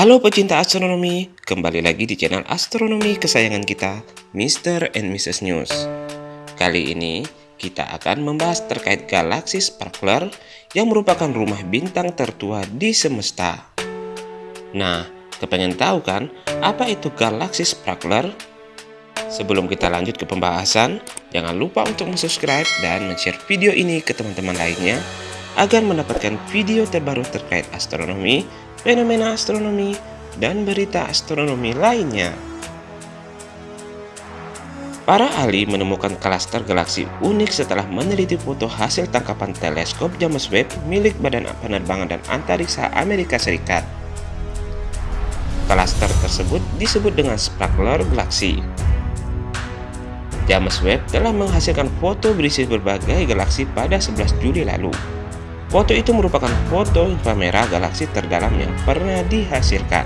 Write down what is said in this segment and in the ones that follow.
Halo pecinta astronomi, kembali lagi di channel astronomi kesayangan kita, Mr. and Mrs. News. Kali ini, kita akan membahas terkait galaksi Sparkler yang merupakan rumah bintang tertua di semesta. Nah, kepengen tahu kan, apa itu galaksi Sparkler? Sebelum kita lanjut ke pembahasan, jangan lupa untuk subscribe dan share video ini ke teman-teman lainnya agar mendapatkan video terbaru terkait astronomi, fenomena astronomi, dan berita astronomi lainnya. Para ahli menemukan klaster galaksi unik setelah meneliti foto hasil tangkapan teleskop James Webb milik Badan Penerbangan dan Antariksa Amerika Serikat. Klaster tersebut disebut dengan Sparkler Galaxy. James Webb telah menghasilkan foto berisi berbagai galaksi pada 11 Juli lalu. Foto itu merupakan foto inframerah galaksi terdalam yang pernah dihasilkan.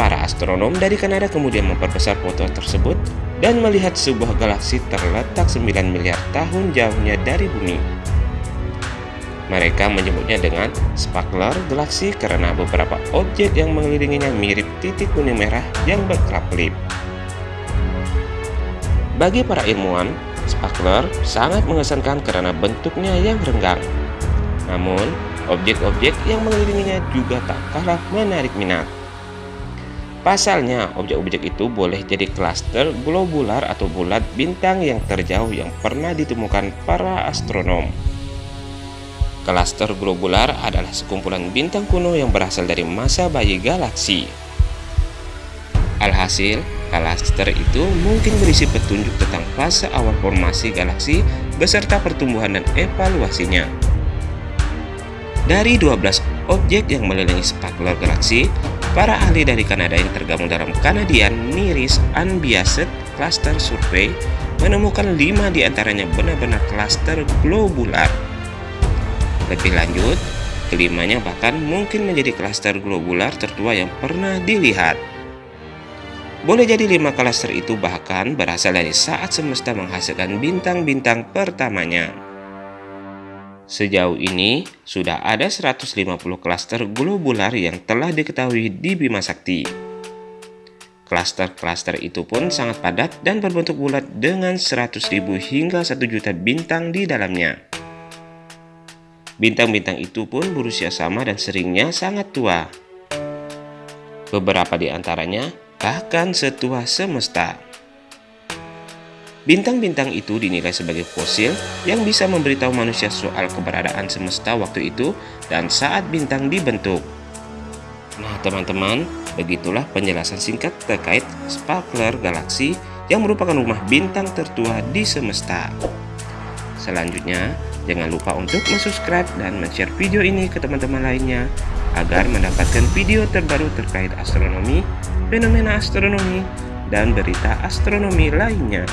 Para astronom dari Kanada kemudian memperbesar foto tersebut dan melihat sebuah galaksi terletak 9 miliar tahun jauhnya dari bumi. Mereka menyebutnya dengan Sparkler Galaxy karena beberapa objek yang mengelilinginya mirip titik kuning merah yang berkelap-kelip. Bagi para ilmuwan, Sparkler sangat mengesankan karena bentuknya yang renggang. Namun, objek-objek yang mengelilinginya juga tak kalah menarik minat. Pasalnya, objek-objek itu boleh jadi klaster globular atau bulat bintang yang terjauh yang pernah ditemukan para astronom. Klaster globular adalah sekumpulan bintang kuno yang berasal dari masa bayi galaksi. Alhasil, Klaster itu mungkin berisi petunjuk tentang fase awal formasi galaksi beserta pertumbuhan dan evaluasinya. Dari 12 objek yang melilingi Sparkler Galaxy, para ahli dari Kanada yang tergabung dalam Canadian Nearest Unbiased Cluster Survey menemukan 5 di antaranya benar-benar klaster globular. Lebih lanjut, kelimanya bahkan mungkin menjadi klaster globular tertua yang pernah dilihat. Boleh jadi lima klaster itu bahkan berasal dari saat semesta menghasilkan bintang-bintang pertamanya. Sejauh ini, sudah ada 150 klaster globular yang telah diketahui di Bima Sakti. Klaster-klaster itu pun sangat padat dan berbentuk bulat dengan 100.000 hingga 1 juta bintang di dalamnya. Bintang-bintang itu pun berusia sama dan seringnya sangat tua. Beberapa di antaranya bahkan setua semesta. Bintang-bintang itu dinilai sebagai fosil yang bisa memberitahu manusia soal keberadaan semesta waktu itu dan saat bintang dibentuk. Nah teman-teman, begitulah penjelasan singkat terkait Sparkler Galaxy yang merupakan rumah bintang tertua di semesta. Selanjutnya, jangan lupa untuk subscribe dan share video ini ke teman-teman lainnya agar mendapatkan video terbaru terkait astronomi, fenomena astronomi, dan berita astronomi lainnya.